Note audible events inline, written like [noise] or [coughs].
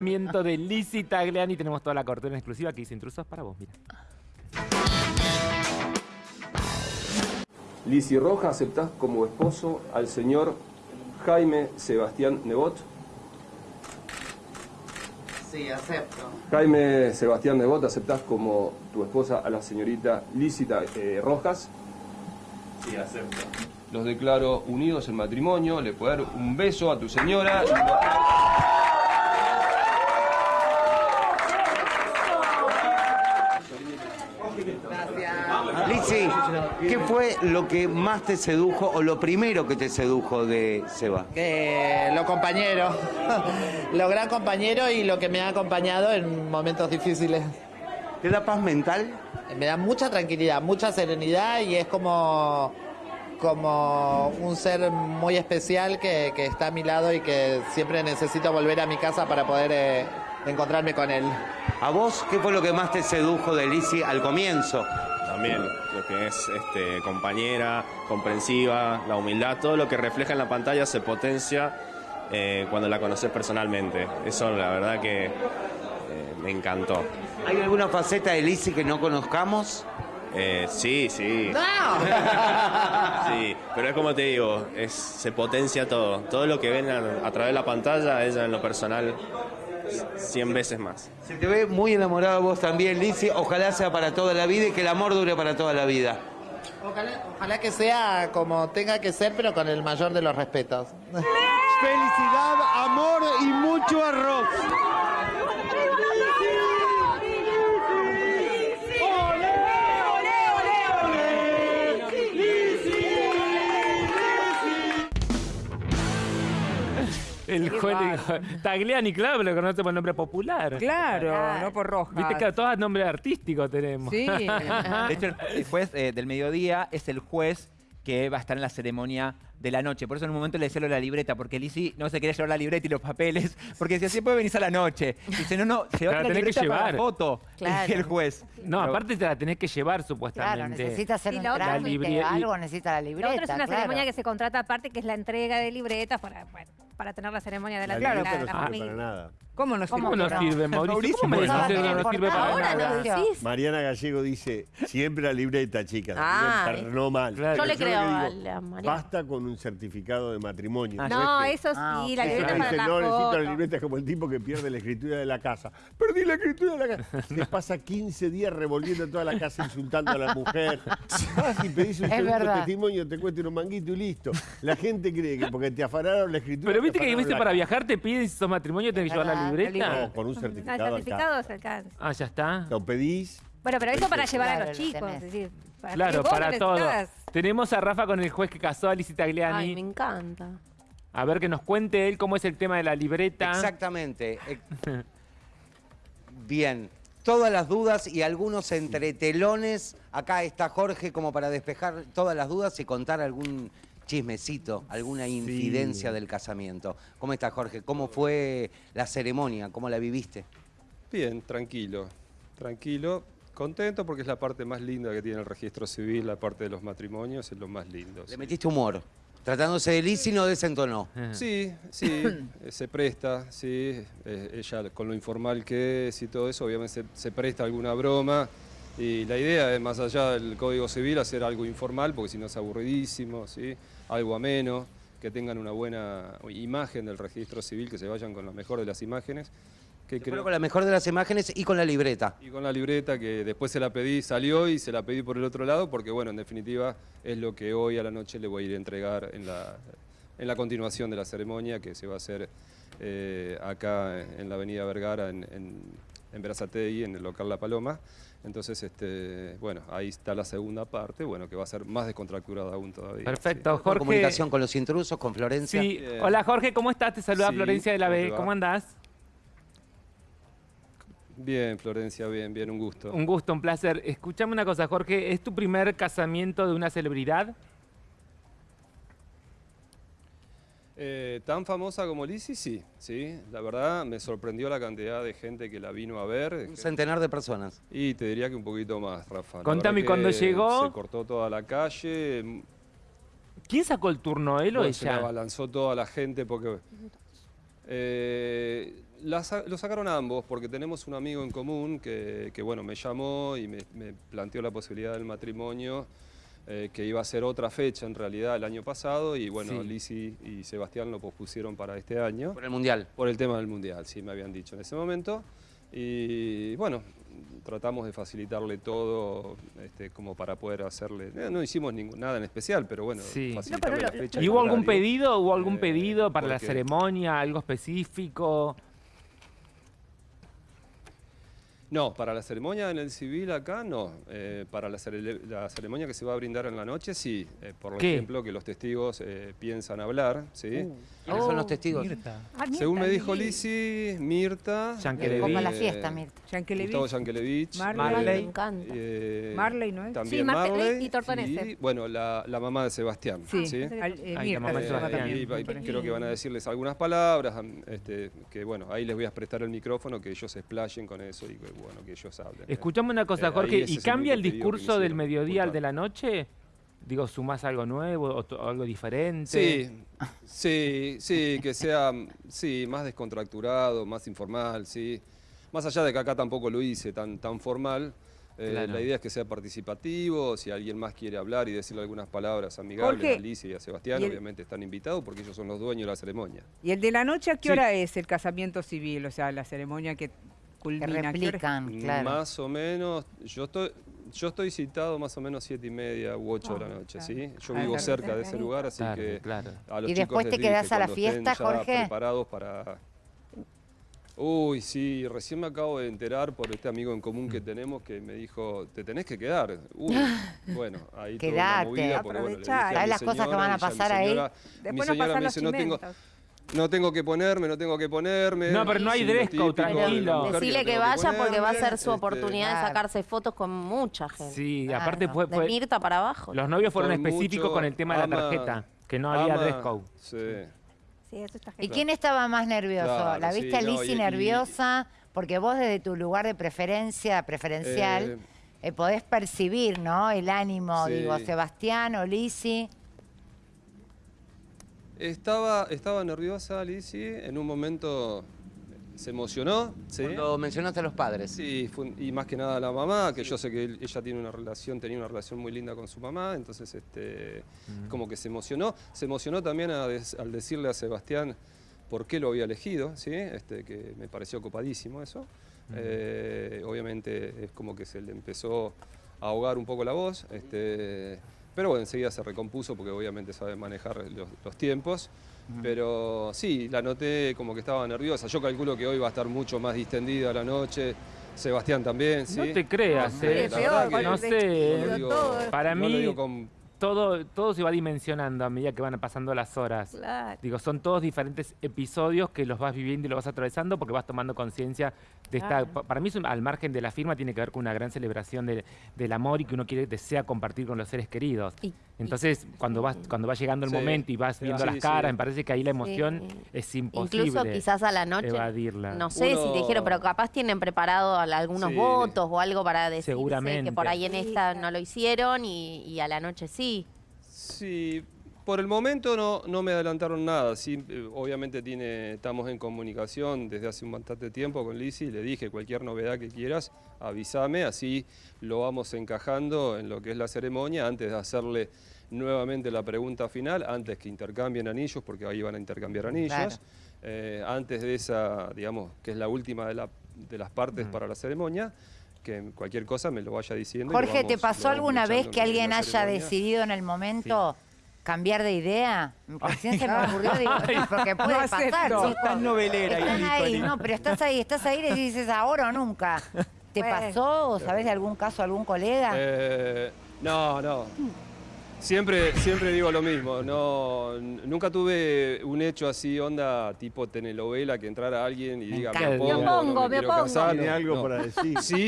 de Lizzie Tagliani. Tenemos toda la cortina exclusiva que dice intrusos para vos, mira. Lizzie Roja, ¿aceptás como esposo al señor Jaime Sebastián Nebot? Sí, acepto. Jaime Sebastián Nebot, ¿aceptás como tu esposa a la señorita Lícita eh, Rojas? Sí, acepto. Los declaro unidos en matrimonio, le puedo dar un beso a tu señora. y Lizzy, ¿qué fue lo que más te sedujo o lo primero que te sedujo de Seba? Que lo compañero, [laughs] lo gran compañero y lo que me ha acompañado en momentos difíciles. ¿Te da paz mental? Me da mucha tranquilidad, mucha serenidad y es como, como un ser muy especial que, que está a mi lado y que siempre necesito volver a mi casa para poder eh, encontrarme con él. ¿A vos qué fue lo que más te sedujo de Lizzy al comienzo? También lo que es este, compañera, comprensiva, la humildad, todo lo que refleja en la pantalla se potencia eh, cuando la conoces personalmente. Eso la verdad que eh, me encantó. ¿Hay alguna faceta de Lizzy que no conozcamos? Eh, sí, sí. [laughs] Sí, pero es como te digo, es, se potencia todo. Todo lo que ven a, a través de la pantalla, ella en lo personal, 100 veces más. Se te ve muy enamorado vos también, Lizzy. Ojalá sea para toda la vida y que el amor dure para toda la vida. Ojalá, ojalá que sea como tenga que ser, pero con el mayor de los respetos. Felicidad, amor y mucho arroz. El dijo, Tagliani, claro, lo conoce por nombre popular. Claro, no por roja. Viste que todos nombres artísticos tenemos. Sí. [laughs] De hecho, el, juez eh, del mediodía es el juez que va a estar en la ceremonia de la noche. Por eso en un momento le decía lo de la libreta, porque Lizzy no se quería llevar la libreta y los papeles, porque decía, sí puede venir a la noche. Dice, no, no, se La va a la tenés que libreta para la llevar. foto. Claro. El juez. No, Pero- aparte te la tenés que llevar supuestamente. Claro, necesita hacer Y un la otra- trámite, La libре- algo, necesita la La libreta. otra es una claro. ceremonia que se contrata aparte, que es la entrega de libretas para, bueno, para tener la ceremonia de la, La la- la no para nada. ¿Cómo no ¿Cómo sirve? no? sirve, Mauricio? Mauricio, ¿Cómo me que no, sirve para Ahora nada? lo decís. Mariana Gallego dice, siempre la libreta, chicas. Ah. no mal. Claro. Yo le Yo creo digo, a la Mariana. Basta con un certificado de matrimonio. Ah, No, eso sí, Ah, la libreta Dice, para la no, necesito la libreta es como el tipo que pierde la escritura de la casa. Perdí la escritura de la casa. [laughs] Se pasa 15 días revolviendo toda la casa insultando a la mujer. Vas y pedís un testimonio, te cuesta un manguito y listo. La gente cree que porque te afanaron la escritura. Pero te viste que viste para viajar te piden si sos matrimonio tenés que llevar la libreta. No, con un No, certificado. el acá. certificado se alcanza. Ah, ya está. Lo pedís. Bueno, pero eso para llevar a los lo chicos, tenés. es decir, para Claro, para todo. Tenemos a Rafa con el juez que casó a Lizzie Tagliani. Ay, me encanta. A ver que nos cuente él cómo es el tema de la libreta. Exactamente. Eh, [laughs] Bien. Todas las dudas y algunos entretelones. Acá está Jorge como para despejar todas las dudas y contar algún chismecito, alguna infidencia del casamiento. ¿Cómo está Jorge? ¿Cómo fue la ceremonia? ¿Cómo la viviste? Bien, tranquilo, tranquilo. Contento porque es la parte más linda que tiene el registro civil, la parte de los matrimonios, es lo más lindo. Le metiste humor. Tratándose de Lizzy no desentonó. Sí, sí, eh, [coughs] se presta, sí. eh, ella con lo informal que es y todo eso, obviamente se, se presta alguna broma. Y la idea es, más allá del Código Civil, hacer algo informal, porque si no es aburridísimo, ¿sí? algo ameno, que tengan una buena imagen del registro civil, que se vayan con la mejor de las imágenes. Que creo- con la mejor de las imágenes y con la libreta. y con la libreta que después se la pedí, salió y se la pedí por el otro lado, porque bueno, en definitiva es lo que hoy a la noche le voy a ir a entregar en la, en la continuación de la ceremonia que se va a hacer eh, acá en la avenida Vergara, en, en, en Berazategui, en el local La Paloma. Entonces, este, bueno, ahí está la segunda parte, bueno, que va a ser más descontracturada aún todavía. Perfecto, Con Jorge. comunicación con los intrusos, con Florencia. Sí. Hola Jorge, ¿cómo estás? Te saluda Sí, Florencia de la ¿cómo B. ¿Cómo andás? Bien, Florencia, bien, bien, un gusto. Un gusto, un placer. Escuchame una cosa, Jorge. ¿Es tu primer casamiento de una celebridad? Eh, tan famosa como Lizzy, sí, sí. La verdad me sorprendió la cantidad de gente que la vino a ver. Un gente- centenar de personas. Y te diría que un poquito más, Rafa. Contame, cuando llegó- Se cortó toda la calle. ¿Quién sacó el turno, él o bueno, se ella? abalanzó toda la gente porque Eh, la lo sacaron ambos porque tenemos un amigo en común que, que, bueno, me llamó y me, me planteó la posibilidad del matrimonio, eh, que iba a ser otra fecha en realidad el año pasado y bueno, Sí. Lisi y Sebastián lo pospusieron para este año. Por el Mundial. Por el tema del Mundial, sí, me habían dicho en ese momento. Y bueno, tratamos de facilitarle todo este, como para poder hacerle... eh, no hicimos ningún, nada en especial, pero bueno, Sí. facilitarle No, pero la fecha. ¿Y hubo algún pedido? ¿Hubo algún Eh, pedido para la ceremonia? ¿Algo específico? No, para la ceremonia en el civil acá no. Eh, para la, cere- la ceremonia que se va a brindar en la noche sí. Eh, por ¿Qué? ejemplo, que los testigos eh, piensan hablar, ¿sí? ¿Quiénes son los testigos? Ah, Mirta, Según me dijo Lisi, Mirta. Como la fiesta, Mirta. Yankelevich. Gustavo Yankelevich, Marley. Me Marley. encanta. eh, Marley, ¿no es? También Sí, Marley Marley y Tortonese. y, bueno, la, la mamá de Sebastián. Sí, ¿sí? al- eh, Ahí la mamá de Sebastián. Y, también. y creo que van a decirles algunas palabras, este, que bueno, ahí les voy a prestar el micrófono, que ellos se explayen con eso y que bueno, que ellos hablen. Escuchame una cosa, Eh, Jorge, ¿y cambia el discurso del mediodía al de la noche? Digo, ¿sumás algo nuevo o algo diferente? Sí, sí, sí, que sea sí, más descontracturado, más informal, sí. Más allá de que acá tampoco lo hice tan, tan formal, eh, Claro. la idea es que sea participativo, si alguien más quiere hablar y decirle algunas palabras amigables Jorge, a Alicia y a Sebastián, y obviamente están invitados porque ellos son los dueños de la ceremonia. ¿Y el de la noche a qué Sí. hora es el casamiento civil? O sea, la ceremonia Que culmina. ¿a qué hora? replican, claro. Más o menos, yo estoy, yo estoy citado más o menos siete y media u ocho de la Ah, noche, claro. ¿sí? Yo Ah, vivo claro. cerca de ese lugar, así Claro, que claro. a los ¿Y chicos después te quedás a la cuando estén fiesta, ya Jorge? preparados para... Uy, sí, recién me acabo de enterar por este amigo en común Mm. que tenemos que me dijo, te tenés que quedar. Uy, [laughs] bueno, ahí toda Quedate. una movida, porque bueno, le dije a Aprovechá. mi ¿Sabes las cosas que señora van a pasar ahí? señora- mi Después nos señora pasan me los dice, no tengo. No tengo que ponerme, no tengo que ponerme. No, pero no hay Sí, dress code, tranquilo. que Decirle que vaya porque va a ser su este, oportunidad de sacarse fotos con mucha gente. Sí, Claro. aparte fue, De Mirta para abajo. los novios fueron Con específicos mucho con el tema de la tarjeta, que no había ama- dress code. Sí. Sí, eso está ¿Y quién estaba más nervioso? Claro, ¿La sí, viste a no, Lizzy y- y- nerviosa? Porque vos desde tu lugar de preferencia, preferencial, Eh, eh, podés percibir, ¿no? El ánimo, Sí. digo, Sebastián o Lizzy. Estaba, estaba nerviosa Lizzy, en un momento se emocionó, ¿sí? Cuando mencionaste a los padres. Sí, fue y más que nada la mamá, que yo sé que ella tiene una relación, tenía una relación muy linda con su mamá, entonces este, como que se emocionó. Se emocionó también a des- al decirle a Sebastián por qué lo había elegido, ¿sí? este, que me pareció copadísimo eso. Eh, obviamente es como que se le empezó a ahogar un poco la voz, este, pero bueno, enseguida se recompuso porque obviamente sabe manejar los, los tiempos. Pero sí, la noté como que estaba nerviosa. Yo calculo que hoy va a estar mucho más distendida la noche. Sebastián también, ¿sí? No te creas, Hombre, eh. que no sé, no lo eh. digo- Para no lo mí- digo con- todo, todo se va dimensionando a medida que van pasando las horas. Claro. Digo, son todos diferentes episodios que los vas viviendo y los vas atravesando porque vas tomando conciencia de esta... Claro. Para mí, al margen de la firma, tiene que ver con una gran celebración de- del amor y que uno quiere, desea compartir con los seres queridos. Y- Entonces, cuando, vas, cuando va llegando el Sí. momento y vas Sí, viendo sí, las sí. caras, me parece que ahí la emoción Sí. es imposible Incluso quizás a la noche. evadirla. No sé si te dijeron, pero capaz tienen preparado al- algunos Sí. votos o algo para decir que por ahí en esta no lo hicieron y, y a la noche sí. Sí, por el momento no, no me adelantaron nada. Sí, eh, obviamente tiene, estamos en comunicación desde hace un bastante tiempo con Lizzy. Le dije cualquier novedad que quieras, avísame, así lo vamos encajando en lo que es la ceremonia antes de hacerle nuevamente la pregunta final, antes que intercambien anillos, porque ahí van a intercambiar anillos. Claro. Eh, antes de esa, digamos, que es la última de, la- de las partes para la ceremonia, que cualquier cosa me lo vaya diciendo. Jorge, ¿te vamos- pasó lo vamos alguna vez que en alguien haya ceremonia. decidido en el momento cambiar de idea? Recién se me ocurrió, digo, porque puede No pasar, chicos. Tan novelera, Están ahí, ahí, no, pero estás ahí, estás ahí y le dices ahora o nunca. [laughs] ¿Te Bueno. pasó o sabes de algún caso, algún colega? Eh, no, no. Siempre, siempre digo lo mismo. No, nunca tuve un hecho así, onda tipo telenovela, que entrara alguien y Me diga, me Me opongo, no opongo, me me opongo. casar. Tiene no, algo no. para decir. Sí,